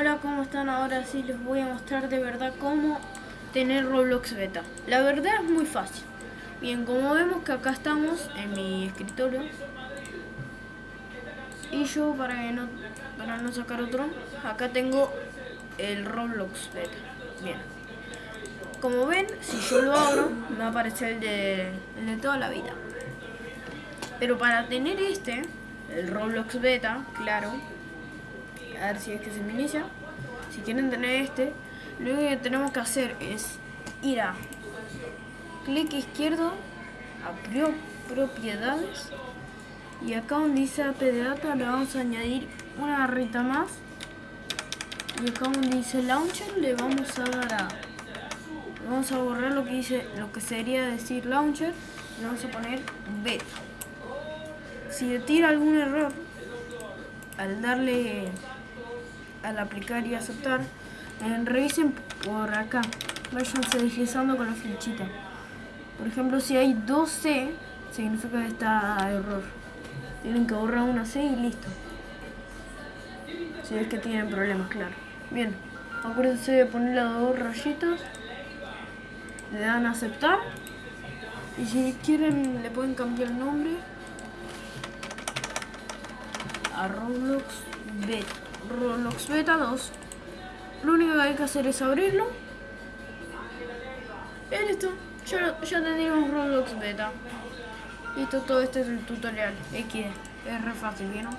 Hola, ¿cómo están? Ahora sí les voy a mostrar de verdad cómo tener Roblox Beta. La verdad es muy fácil. Bien, como vemos que acá estamos en mi escritorio. Y yo para no para no sacar otro, acá tengo el Roblox Beta. Bien. Como ven, si yo lo abro, me va a aparecer el de, el de toda la vida. Pero para tener este, el Roblox Beta, claro, a ver si es que se me inicia. Si quieren tener este, lo único que tenemos que hacer es ir a clic izquierdo a propiedades y acá donde dice APD Data le vamos a añadir una barrita más y acá donde dice Launcher le vamos a dar a vamos a borrar lo que dice lo que sería decir Launcher y vamos a poner Beta si le tira algún error al darle al aplicar y aceptar, eh, revisen por acá, váyanse deslizando con la flechita. Por ejemplo, si hay 2C, significa que está error. Tienen que borrar una C y listo. Si es que tienen problemas, claro. Bien, acuérdense de poner las dos rayitas. Le dan a aceptar. Y si quieren, le pueden cambiar el nombre a Roblox Beta. Roblox Beta 2. Lo único que hay que hacer es abrirlo. Y listo. Ya, ya tenemos Roblox Beta. Listo, todo este es el tutorial. X. Es re fácil, ¿vieron?